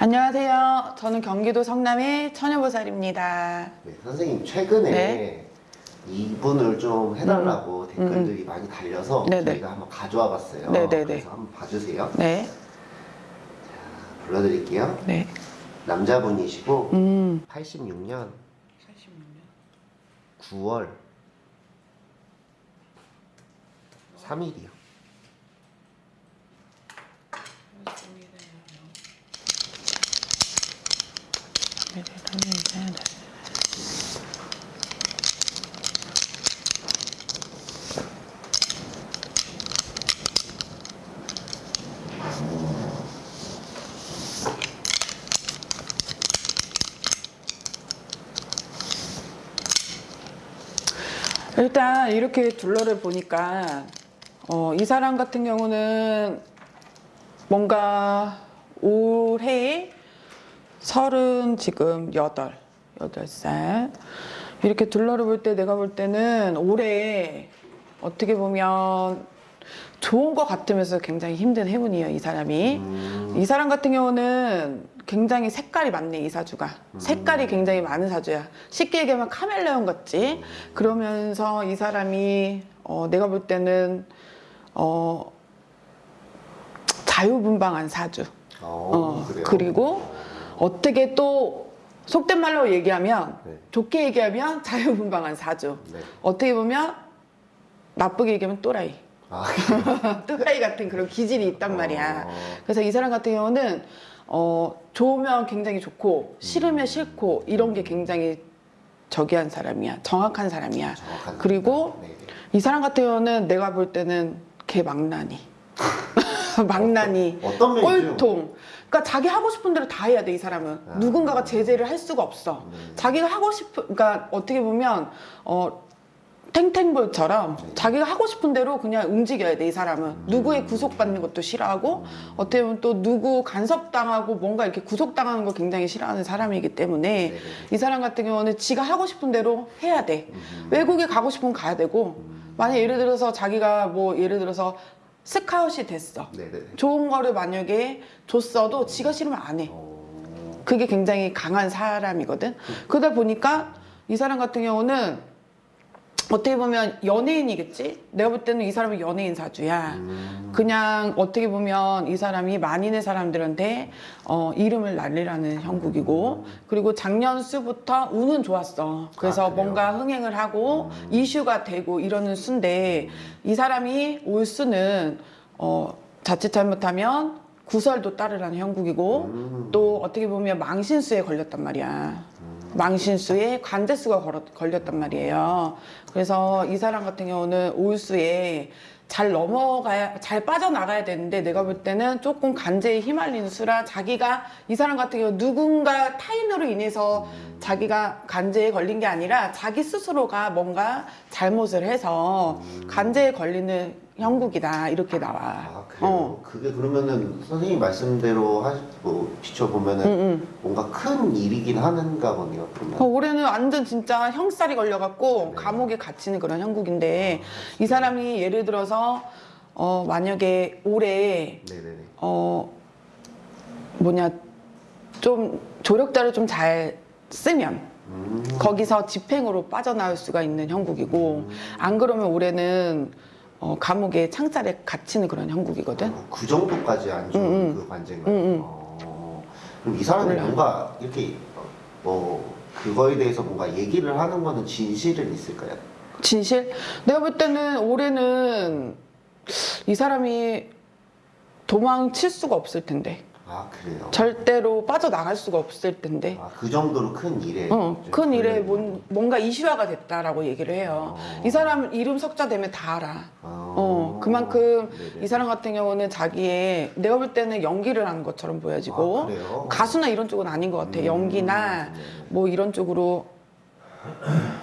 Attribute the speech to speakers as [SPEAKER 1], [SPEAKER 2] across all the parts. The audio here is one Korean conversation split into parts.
[SPEAKER 1] 안녕하세요. 저는 경기도 성남의 처녀보살입니다.
[SPEAKER 2] 네, 선생님 최근에
[SPEAKER 1] 네.
[SPEAKER 2] 이분을 좀 해달라고 댓글들이 많이 달려서
[SPEAKER 1] 네네.
[SPEAKER 2] 저희가 한번 가져와 봤어요.
[SPEAKER 1] 네네네.
[SPEAKER 2] 그래서 한번 봐주세요.
[SPEAKER 1] 네,
[SPEAKER 2] 불러드릴게요.
[SPEAKER 1] 네.
[SPEAKER 2] 남자분이시고
[SPEAKER 1] 음,
[SPEAKER 2] 86년 9월 3일이요.
[SPEAKER 1] 일단 이렇게 둘러를 보니까 어, 이 사람 같은 경우는 뭔가 올해에 서른 지금 여덟 여덟 살. 이렇게 둘러를 볼 때 내가 볼 때는 올해 어떻게 보면 좋은 것 같으면서 굉장히 힘든 해운이에요 이 사람이.
[SPEAKER 2] 음,
[SPEAKER 1] 이 사람 같은 경우는 굉장히 색깔이 많네 이 사주가. 색깔이 굉장히 많은 사주야. 쉽게 얘기하면 카멜레온 같지? 그러면서 이 사람이 어, 내가 볼 때는 어, 자유분방한 사주.
[SPEAKER 2] 어,
[SPEAKER 1] 어,
[SPEAKER 2] 그래요?
[SPEAKER 1] 그리고 어떻게 또 속된 말로 얘기하면
[SPEAKER 2] 네.
[SPEAKER 1] 좋게 얘기하면 자유분방한 사주.
[SPEAKER 2] 네.
[SPEAKER 1] 어떻게 보면 나쁘게 얘기하면 또라이.
[SPEAKER 2] 아,
[SPEAKER 1] 또라이 같은 그런 기질이 있단 말이야.
[SPEAKER 2] 어,
[SPEAKER 1] 그래서 이 사람 같은 경우는 어, 좋으면 굉장히 좋고 싫으면 싫고 이런 게 굉장히 저기한 사람이야. 정확한 사람이야.
[SPEAKER 2] 정확한
[SPEAKER 1] 그리고
[SPEAKER 2] 네.
[SPEAKER 1] 이 사람 같은 경우는 내가 볼 때는 개 망나니 망나니
[SPEAKER 2] 어떤 면이죠?
[SPEAKER 1] 꼴통 그러니까 자기 하고 싶은 대로 다 해야 돼 이 사람은
[SPEAKER 2] 아.
[SPEAKER 1] 누군가가 제재를 할 수가 없어
[SPEAKER 2] 네.
[SPEAKER 1] 자기가 하고 싶은 그러니까 어떻게 보면 어 탱탱볼처럼
[SPEAKER 2] 네.
[SPEAKER 1] 자기가 하고 싶은 대로 그냥 움직여야 돼 이 사람은
[SPEAKER 2] 음.
[SPEAKER 1] 누구의 구속받는 것도 싫어하고 어떻게 보면 또 누구 간섭당하고 뭔가 이렇게 구속당하는 걸 굉장히 싫어하는 사람이기 때문에
[SPEAKER 2] 네네.
[SPEAKER 1] 이 사람 같은 경우는 지가 하고 싶은 대로 해야 돼
[SPEAKER 2] 음,
[SPEAKER 1] 외국에 가고 싶으면 가야 되고
[SPEAKER 2] 음,
[SPEAKER 1] 만약 예를 들어서 자기가 뭐 예를 들어서 스카웃이 됐어
[SPEAKER 2] 네네.
[SPEAKER 1] 좋은 거를 만약에 줬어도 지가 싫으면 안 해.
[SPEAKER 2] 어,
[SPEAKER 1] 그게 굉장히 강한 사람이거든. 그러다 보니까 이 사람 같은 경우는 어떻게 보면 연예인이겠지? 내가 볼 때는 이 사람은 연예인 사주야.
[SPEAKER 2] 음,
[SPEAKER 1] 그냥 어떻게 보면 이 사람이 만인의 사람들한테 어, 이름을 날리라는 형국이고 그리고 작년 수부터 운은 좋았어. 그래서
[SPEAKER 2] 아?
[SPEAKER 1] 뭔가 흥행을 하고
[SPEAKER 2] 음.
[SPEAKER 1] 이슈가 되고 이러는 수인데 이 사람이 올 수는 어, 자칫 잘못하면 구설도 따르라는 형국이고
[SPEAKER 2] 음,
[SPEAKER 1] 또 어떻게 보면 망신수에 걸렸단 말이야. 망신수에 관제수가 걸렸단 말이에요. 그래서 이 사람 같은 경우는 올수에 잘 넘어가야 잘 빠져나가야 되는데 내가 볼 때는 조금 간제에 휘말리는 수라 자기가 이 사람 같은 경우 누군가 타인으로 인해서 자기가 간제에 걸린 게 아니라 자기 스스로가 뭔가 잘못을 해서 간제에 걸리는 형국이다 이렇게 나와.
[SPEAKER 2] 아 그래요?
[SPEAKER 1] 어.
[SPEAKER 2] 그게 그러면은 선생님 말씀대로 하, 뭐 비춰보면은
[SPEAKER 1] 응, 응.
[SPEAKER 2] 뭔가 큰 일이긴 하는가 보네요
[SPEAKER 1] 어,
[SPEAKER 2] 그러면
[SPEAKER 1] 올해는 완전 진짜 형살이 걸려갖고
[SPEAKER 2] 네.
[SPEAKER 1] 감옥에 갇히는 그런 형국인데 이 사람이 예를 들어서 어 만약에 올해
[SPEAKER 2] 네네네
[SPEAKER 1] 어 뭐냐 좀 조력자를 좀 잘 쓰면
[SPEAKER 2] 음,
[SPEAKER 1] 거기서 집행으로 빠져나올 수가 있는 형국이고 안 그러면 올해는 어 감옥에 창살에 갇히는 그런 형국이거든.
[SPEAKER 2] 어, 그 정도까지 안 좋은
[SPEAKER 1] 응, 응.
[SPEAKER 2] 그 관제가
[SPEAKER 1] 응, 응.
[SPEAKER 2] 어, 그럼 이 사람이
[SPEAKER 1] 몰라.
[SPEAKER 2] 뭔가 이렇게 어, 뭐 그거에 대해서 뭔가 얘기를 하는 거는 진실은 있을까요?
[SPEAKER 1] 진실? 내가 볼 때는 올해는 이 사람이 도망칠 수가 없을 텐데.
[SPEAKER 2] 아 그래요?
[SPEAKER 1] 절대로 빠져나갈 수가 없을 텐데.
[SPEAKER 2] 아, 그 정도로 큰 일에
[SPEAKER 1] 어, 좀큰 일에 뭔, 뭔가 이슈화가 됐다라고 얘기를 해요.
[SPEAKER 2] 어.
[SPEAKER 1] 이 사람 이름 석자 되면 다 알아.
[SPEAKER 2] 어,
[SPEAKER 1] 어, 그만큼
[SPEAKER 2] 네네.
[SPEAKER 1] 이 사람 같은 경우는 자기의 내가 볼 때는 연기를 하는 것처럼 보여지고
[SPEAKER 2] 아?
[SPEAKER 1] 가수나 이런 쪽은 아닌 것 같아.
[SPEAKER 2] 음,
[SPEAKER 1] 연기나
[SPEAKER 2] 네네.
[SPEAKER 1] 뭐 이런 쪽으로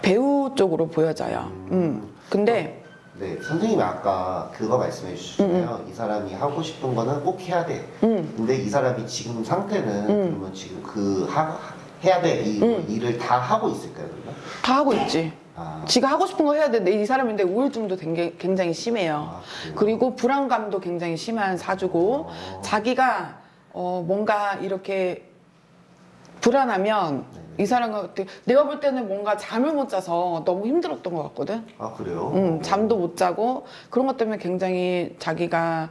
[SPEAKER 1] 배우 쪽으로 보여져요. 음. 근데
[SPEAKER 2] 네, 선생님이 아까 그거 말씀해 주셨잖아요. 이 사람이 하고 싶은 거는 꼭 해야 돼.
[SPEAKER 1] 음.
[SPEAKER 2] 근데 이 사람이 지금 상태는
[SPEAKER 1] 음.
[SPEAKER 2] 그러면 지금 그 하, 해야 돼. 이
[SPEAKER 1] 음.
[SPEAKER 2] 일을 다 하고 있을까요, 그러면?
[SPEAKER 1] 다 하고 있지.
[SPEAKER 2] 아,
[SPEAKER 1] 지가 하고 싶은 거 해야 되는데 이 사람인데 우울증도 굉장히, 심해요.
[SPEAKER 2] 아?
[SPEAKER 1] 그리고 불안감도 굉장히 심한 사주고
[SPEAKER 2] 어.
[SPEAKER 1] 자기가 어, 뭔가 이렇게 불안하면
[SPEAKER 2] 네.
[SPEAKER 1] 이 사람 같은 내가 볼 때는 뭔가 잠을 못 자서 너무 힘들었던 것 같거든.
[SPEAKER 2] 아 그래요?
[SPEAKER 1] 음, 잠도 못 자고 그런 것 때문에 굉장히 자기가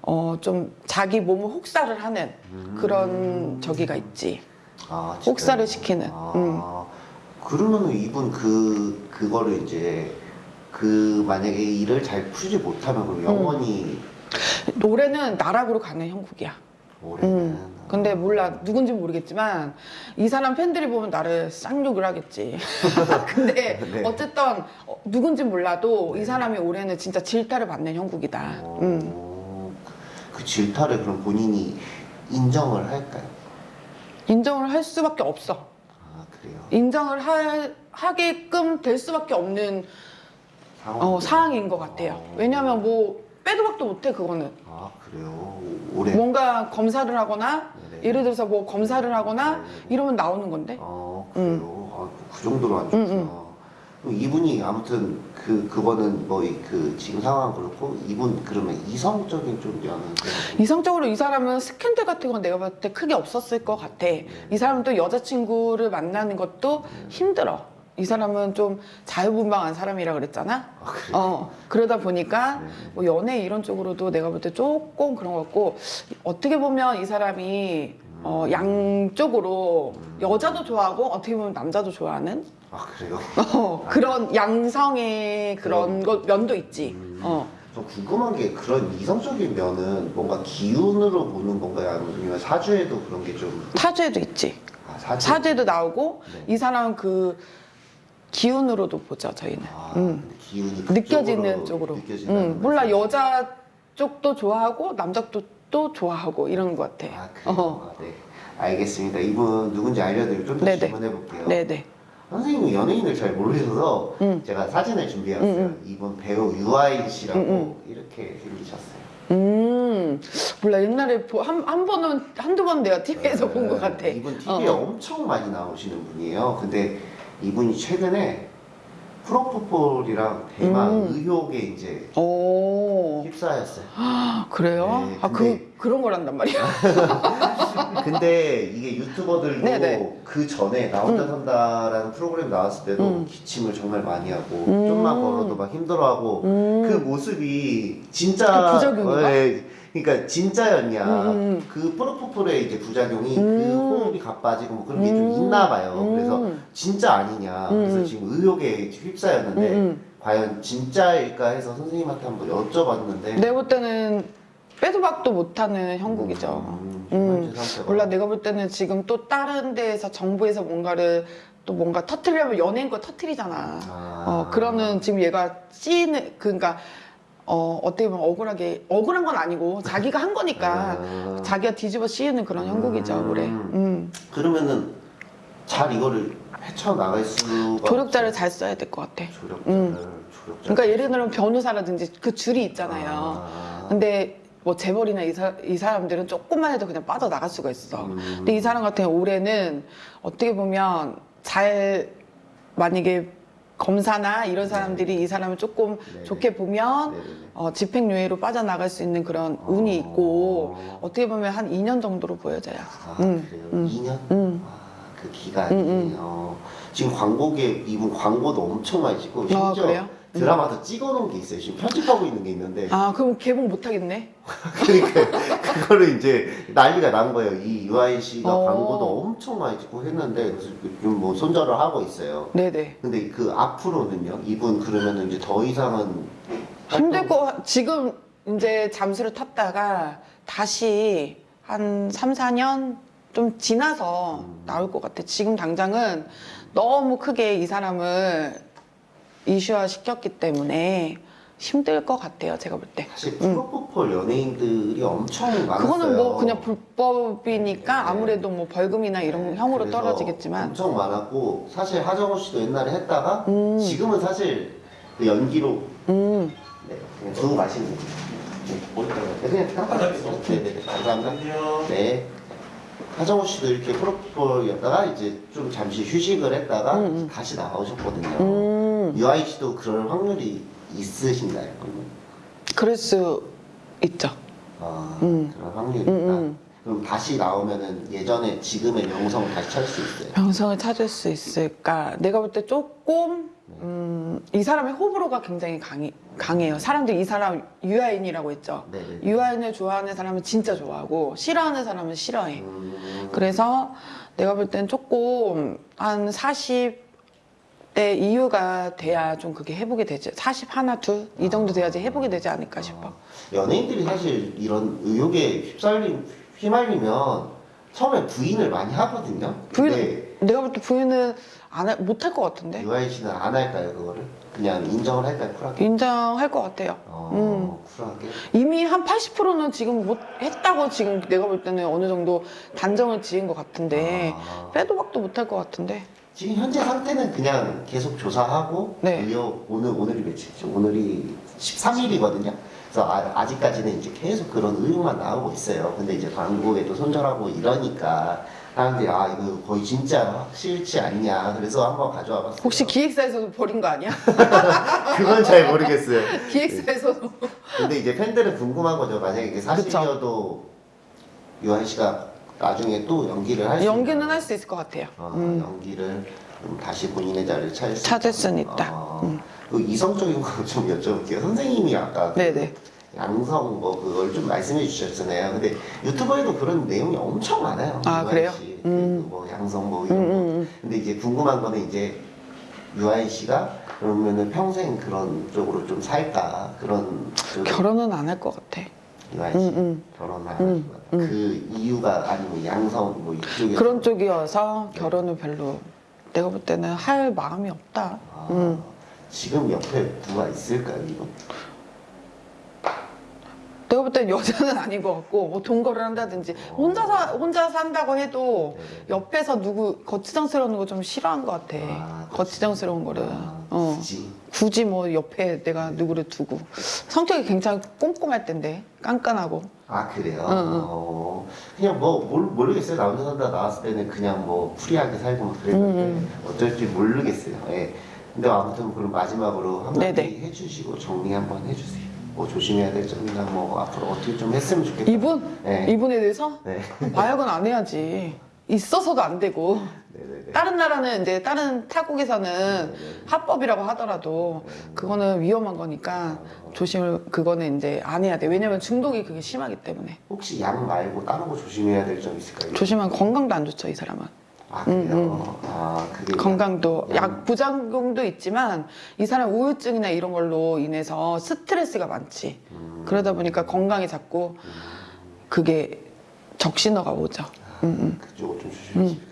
[SPEAKER 1] 어, 좀 자기 몸을 혹사를 하는 그런 저기가 있지.
[SPEAKER 2] 아?
[SPEAKER 1] 혹사를 시키는.
[SPEAKER 2] 아,
[SPEAKER 1] 음.
[SPEAKER 2] 그러면은 이분 그 그거를 이제 그 만약에 일을 잘 풀지 못하면 그럼 영원히
[SPEAKER 1] 올해는 나락으로 가는 형국이야.
[SPEAKER 2] 올해는
[SPEAKER 1] 음. 근데 몰라 누군지 모르겠지만 이 사람 팬들이 보면 나를 쌍욕을 하겠지. 근데
[SPEAKER 2] 네.
[SPEAKER 1] 어쨌든 어, 누군지 몰라도 이 사람이 올해는 진짜 질타를 받는 형국이다. 음.
[SPEAKER 2] 어, 그 질타를 그럼 본인이 인정을 할까요?
[SPEAKER 1] 인정을 할 수밖에 없어.
[SPEAKER 2] 아 그래요?
[SPEAKER 1] 인정을 하, 하게끔 될 수밖에 없는
[SPEAKER 2] 상황
[SPEAKER 1] 어, 상황인 것 같아요.
[SPEAKER 2] 어.
[SPEAKER 1] 왜냐하면 뭐 빼도 박도 못해 그거는.
[SPEAKER 2] 아 그래요? 올해
[SPEAKER 1] 뭔가 검사를 하거나
[SPEAKER 2] 네네.
[SPEAKER 1] 예를 들어서 뭐 검사를 하거나
[SPEAKER 2] 네네.
[SPEAKER 1] 이러면 나오는 건데.
[SPEAKER 2] 아 그래요? 아, 그 정도로 안 좋구나.
[SPEAKER 1] 음, 음.
[SPEAKER 2] 이분이 아무튼 그 그거는 뭐 그 지금 상황 그렇고 이분 그러면 이성적인 좀-
[SPEAKER 1] 이성적으로 이 사람은 스캔들 같은 건 내가 봤을 때 크게 없었을 것 같아. 이 사람은 또 여자친구를 만나는 것도 힘들어. 이 사람은 좀 자유분방한 사람이라 그랬잖아.
[SPEAKER 2] 아?
[SPEAKER 1] 어 그러다 보니까
[SPEAKER 2] 네.
[SPEAKER 1] 뭐 연애 이런 쪽으로도 내가 볼 때 조금 그런 것 같고 어떻게 보면 이 사람이 어, 양쪽으로 여자도 좋아하고 어떻게 보면 남자도 좋아하는
[SPEAKER 2] 아 그래요?
[SPEAKER 1] 어, 그런 양성의 그런 것 면도 있지.
[SPEAKER 2] 음.
[SPEAKER 1] 어.
[SPEAKER 2] 저 궁금한 게 그런 이성적인 면은 뭔가 기운으로 보는 건가요? 아니면 사주에도 그런 게 좀
[SPEAKER 1] 사주에도 있지.
[SPEAKER 2] 아, 사주?
[SPEAKER 1] 사주에도 나오고
[SPEAKER 2] 네.
[SPEAKER 1] 이 사람은 그 기운으로도 보죠 저희는.
[SPEAKER 2] 아,
[SPEAKER 1] 음. 느껴지는
[SPEAKER 2] 쪽으로.
[SPEAKER 1] 음, 몰라? 여자 쪽도 좋아하고 남자 쪽도 좋아하고 이런 것 같아.
[SPEAKER 2] 아 그래요?
[SPEAKER 1] 어.
[SPEAKER 2] 아, 네 알겠습니다 이분 누군지 알려드리고 좀 더. 질문해 볼게요
[SPEAKER 1] 네네.
[SPEAKER 2] 선생님은 연예인을 잘 모르셔서
[SPEAKER 1] 음.
[SPEAKER 2] 제가 사진을 준비해왔어요
[SPEAKER 1] 음,
[SPEAKER 2] 이분 배우 유아인 씨라고
[SPEAKER 1] 음,
[SPEAKER 2] 이렇게 생기셨어요
[SPEAKER 1] 음 몰라 옛날에 보- 한, 한 번은 한두 번 내가 TV에서 본것 같아.
[SPEAKER 2] 네, 이분 TV에
[SPEAKER 1] 어.
[SPEAKER 2] 엄청 많이 나오시는 분이에요. 근데 이분이 최근에 프로포폴이랑 대만
[SPEAKER 1] 음.
[SPEAKER 2] 의혹에 이제
[SPEAKER 1] 오
[SPEAKER 2] 휩싸였어요.
[SPEAKER 1] 아, 그래요?
[SPEAKER 2] 네,
[SPEAKER 1] 아 그 그런 거란단 말이야.
[SPEAKER 2] 근데 이게 유튜버들도
[SPEAKER 1] 네네.
[SPEAKER 2] 그 전에 나 혼자
[SPEAKER 1] 음.
[SPEAKER 2] 산다라는 프로그램 나왔을 때도
[SPEAKER 1] 음.
[SPEAKER 2] 기침을 정말 많이 하고
[SPEAKER 1] 음.
[SPEAKER 2] 좀만 걸어도 막 힘들어하고
[SPEAKER 1] 음.
[SPEAKER 2] 그 모습이 진짜
[SPEAKER 1] 그 부작용인가?
[SPEAKER 2] 예, 그러니까 진짜였냐
[SPEAKER 1] 음.
[SPEAKER 2] 그 프로포폴의 이제 부작용이 그
[SPEAKER 1] 음.
[SPEAKER 2] 호흡이 가빠지고 뭐 그런 게좀
[SPEAKER 1] 음.
[SPEAKER 2] 있나 봐요. 그래서
[SPEAKER 1] 음.
[SPEAKER 2] 진짜 아니냐.
[SPEAKER 1] 음,
[SPEAKER 2] 그래서
[SPEAKER 1] 음.
[SPEAKER 2] 지금 의혹에 휩싸였는데
[SPEAKER 1] 음, 음.
[SPEAKER 2] 과연 진짜일까 해서 선생님한테 한번 여쭤봤는데
[SPEAKER 1] 내가 볼 때는 빼도 박도 못하는 형국이죠.
[SPEAKER 2] 음,
[SPEAKER 1] 음. 몰라 내가 볼 때는 지금 또 다른 데에서 정부에서 뭔가를 또 뭔가 터트리려면 연예인 거 터트리잖아.
[SPEAKER 2] 아.
[SPEAKER 1] 어 그러는 지금 얘가 찌는 그러니까 어 어떻게 보면 억울하게 억울한 건 아니고 자기가 한 거니까
[SPEAKER 2] 아.
[SPEAKER 1] 자기가 뒤집어 씌우는 그런 형국이죠
[SPEAKER 2] 음.
[SPEAKER 1] 올해. 음.
[SPEAKER 2] 그러면은 잘 이거를 헤쳐나갈 수가
[SPEAKER 1] 조력자를
[SPEAKER 2] 없어요.
[SPEAKER 1] 잘 써야 될 것 같아.
[SPEAKER 2] 조력자를
[SPEAKER 1] 음.
[SPEAKER 2] 조력자
[SPEAKER 1] 그러니까 예를 들면 변호사라든지 그 줄이 있잖아요.
[SPEAKER 2] 아.
[SPEAKER 1] 근데 뭐 재벌이나 이, 사, 이 사람들은 조금만 해도 그냥 빠져나갈 수가 있어.
[SPEAKER 2] 음.
[SPEAKER 1] 근데 이 사람 같은 경우 올해는 어떻게 보면 잘 만약에 검사나 이런 사람들이 이 사람을 조금
[SPEAKER 2] 네네.
[SPEAKER 1] 좋게 보면. 어, 집행유예로 빠져나갈 수 있는 그런 운이 있고 어 떻게 보면 한 2년 정도로 보여져요.
[SPEAKER 2] 아,
[SPEAKER 1] 음,
[SPEAKER 2] 그래요?
[SPEAKER 1] 음,
[SPEAKER 2] 2년?
[SPEAKER 1] 음.
[SPEAKER 2] 아, 그 기간이.
[SPEAKER 1] 음, 음.
[SPEAKER 2] 어, 지금 광고계, 이분 광고도 엄청 많이 찍고, 심지어
[SPEAKER 1] 아?
[SPEAKER 2] 드라마도 찍어놓은 게 있어요. 지금 편집하고 있는 게 있는데.
[SPEAKER 1] 아 그럼 개봉 못 하겠네.
[SPEAKER 2] 그러니까, 그거를 이제 난리가 난 거예요. 이 유아인 씨가
[SPEAKER 1] 어.
[SPEAKER 2] 광고도 엄청 많이 찍고 했는데, 그래서 지금 뭐 손절을 하고 있어요.
[SPEAKER 1] 네네.
[SPEAKER 2] 근데 그 앞으로는요? 이분 그러면은 이제 더 이상은.
[SPEAKER 1] 힘들 거 지금 이제 잠수를 탔다가 다시 한 3, 4년 좀 지나서
[SPEAKER 2] 음.
[SPEAKER 1] 나올 것 같아. 지금 당장은 너무 크게 이 사람을 이슈화 시켰기 때문에 힘들 것 같아요. 제가 볼 때.
[SPEAKER 2] 사실 프로포폴 연예인들이 엄청 많았어요.
[SPEAKER 1] 그거는 뭐 그냥 불법이니까
[SPEAKER 2] 네.
[SPEAKER 1] 아무래도 뭐 벌금이나 이런 형으로
[SPEAKER 2] 그래서
[SPEAKER 1] 떨어지겠지만
[SPEAKER 2] 엄청 많았고 사실 하정우 씨도 옛날에 했다가
[SPEAKER 1] 음.
[SPEAKER 2] 지금은 사실 그 연기로
[SPEAKER 1] 음,
[SPEAKER 2] 네, 그냥 두고 가시면 돼요. 네, 네, 그냥 깜빡했어요. 네네 감사합니다. 네. 하정우 씨도 이렇게 프로포폴이었다가 이제 좀 잠시 휴식을 했다가
[SPEAKER 1] 음, 음.
[SPEAKER 2] 다시 나오셨거든요.
[SPEAKER 1] 음,
[SPEAKER 2] 유아인 씨도 그럴 확률이 있으신가요? 그러면?
[SPEAKER 1] 그럴 수 있죠.
[SPEAKER 2] 아,
[SPEAKER 1] 음.
[SPEAKER 2] 그런 확률이
[SPEAKER 1] 음,
[SPEAKER 2] 있다.
[SPEAKER 1] 음.
[SPEAKER 2] 그럼 다시 나오면은 예전에 지금의 명성을 다시 찾을 수 있어요.
[SPEAKER 1] 명성을 찾을 수 있을까? 내가 볼 때 조금 음, 이 사람의 호불호가 굉장히 강해, 강해요. 사람들이 이 사람 유아인이라고 했죠.
[SPEAKER 2] 네네.
[SPEAKER 1] 유아인을 좋아하는 사람은 진짜 좋아하고 싫어하는 사람은 싫어해.
[SPEAKER 2] 음,
[SPEAKER 1] 그래서 내가 볼 땐 조금 한 40대 이후가 돼야 좀 그게 회복이 되지. 40 하나 둘 이 정도 돼야지 회복이 되지 않을까 싶어.
[SPEAKER 2] 연예인들이 사실 이런 의혹에 휩쓸림 휘말리면 처음에 부인을 많이 하거든요.
[SPEAKER 1] 부인 내가 볼 때 부인은 안 못할 것 같은데
[SPEAKER 2] 유아인 씨는 안 할까요 그거를? 그냥 인정을 할까요 쿨하게?
[SPEAKER 1] 인정할 것 같아요.
[SPEAKER 2] 어, 쿨하게.
[SPEAKER 1] 이미 한 80%는 지금 못 했다고 지금 내가 볼 때는 어느 정도 단정을 지은 것 같은데
[SPEAKER 2] 아.
[SPEAKER 1] 빼도 박도 못 할 것 같은데
[SPEAKER 2] 지금 현재 상태는 그냥 계속 조사하고
[SPEAKER 1] 네.
[SPEAKER 2] 의혹 오늘 오늘이 며칠이죠? 오늘이 13일이거든요. 그래서 아, 직까지는 이제 계속 그런 의혹만 나오고 있어요. 근데 이제 광고에도 손절하고 이러니까 사람들이 아 이거 거의 진짜 확실치 않냐. 그래서 한번 가져와 봤어요.
[SPEAKER 1] 혹시 기획사에서도 버린 거 아니야?
[SPEAKER 2] 그건 잘 모르겠어요.
[SPEAKER 1] 기획사에서도
[SPEAKER 2] 근데 이제 팬들은 궁금한 거죠. 만약에 이게 사실이어도 유한 씨가 나중에 또 연기를 할 수
[SPEAKER 1] 연기는 할 수 있을 것 같아요.
[SPEAKER 2] 어,
[SPEAKER 1] 음.
[SPEAKER 2] 연기를 좀 다시 본인의 자리를 찾을 수
[SPEAKER 1] 찾을
[SPEAKER 2] 있다.
[SPEAKER 1] 수는 있다.
[SPEAKER 2] 어,
[SPEAKER 1] 음.
[SPEAKER 2] 그 이성적인 거 좀 여쭤볼게요. 선생님이 아까 그
[SPEAKER 1] 네네.
[SPEAKER 2] 양성 뭐 그걸 좀 말씀해 주셨잖아요. 근데 유튜브에도 그런 내용이 엄청 많아요.
[SPEAKER 1] 아, 그래요?
[SPEAKER 2] 씨.
[SPEAKER 1] 음.
[SPEAKER 2] 그뭐 양성 뭐
[SPEAKER 1] 음,
[SPEAKER 2] 이런 거.
[SPEAKER 1] 음, 음.
[SPEAKER 2] 근데 이제 궁금한 거는 이제 유아인 씨가 그러면은 평생 그런 쪽으로 좀 살까 그런
[SPEAKER 1] 결혼은 안 할 것 같아.
[SPEAKER 2] 유아인 씨
[SPEAKER 1] 음, 음.
[SPEAKER 2] 결혼을
[SPEAKER 1] 음,
[SPEAKER 2] 하는 그 이유가 아니면 양성 뭐 이쪽에
[SPEAKER 1] 그런 쪽이어서 결혼을 별로 내가 볼 때는 할 마음이 없다.
[SPEAKER 2] 아,
[SPEAKER 1] 음.
[SPEAKER 2] 지금 옆에 누가 있을까요 이거?
[SPEAKER 1] 내가 볼 땐 여자는 아닌 것 같고 뭐 동거를 한다든지 혼자 사 혼자 산다고 해도. 옆에서 누구 거치장스러운 거 좀 싫어한 것 같아.
[SPEAKER 2] 아,
[SPEAKER 1] 거치장스러운 거를.
[SPEAKER 2] 아,
[SPEAKER 1] 어.
[SPEAKER 2] 굳이
[SPEAKER 1] 굳이 뭐 옆에 내가 누구를 두고 성격이 굉장히 꼼꼼할 텐데 깐깐하고
[SPEAKER 2] 아 그래요?
[SPEAKER 1] 응, 응.
[SPEAKER 2] 어, 그냥 뭐 모르, 모르겠어요. 나 혼자 산다 나왔을 때는 그냥 뭐 free하게 살고 막 그랬는데
[SPEAKER 1] 응,
[SPEAKER 2] 어떨지 모르겠어요. 예. 근데 아무튼 그럼 마지막으로 한마디
[SPEAKER 1] 네네.
[SPEAKER 2] 해주시고 정리 한번 해주세요. 뭐 조심해야 될 점이나 뭐 앞으로 어떻게 좀 했으면 좋겠다.
[SPEAKER 1] 이분
[SPEAKER 2] 네.
[SPEAKER 1] 이분에 대해서
[SPEAKER 2] 네.
[SPEAKER 1] 마약은 안 해야지 있어서도 안 되고
[SPEAKER 2] 네네네.
[SPEAKER 1] 다른 나라는 이제 다른 타국에서는
[SPEAKER 2] 네네.
[SPEAKER 1] 합법이라고 하더라도 그거는 위험한 거니까 조심을 그거는 이제 안 해야 돼 왜냐면 중독이 그게 심하기 때문에
[SPEAKER 2] 혹시 약 말고 다른 거 조심해야 될 점 있을까요?
[SPEAKER 1] 조심하면 건강도 안 좋죠 이 사람은
[SPEAKER 2] 아 그래요?
[SPEAKER 1] 음,
[SPEAKER 2] 아 그게
[SPEAKER 1] 건강도
[SPEAKER 2] 약-
[SPEAKER 1] 약 부작용도 있지만 이 사람 우울증이나 이런 걸로 인해서 스트레스가 많지.
[SPEAKER 2] 음,
[SPEAKER 1] 그러다 보니까 건강에 자꾸 그게 적신호가 오죠.
[SPEAKER 2] 아,
[SPEAKER 1] 음, 음.
[SPEAKER 2] 그쪽을 좀 조심하시면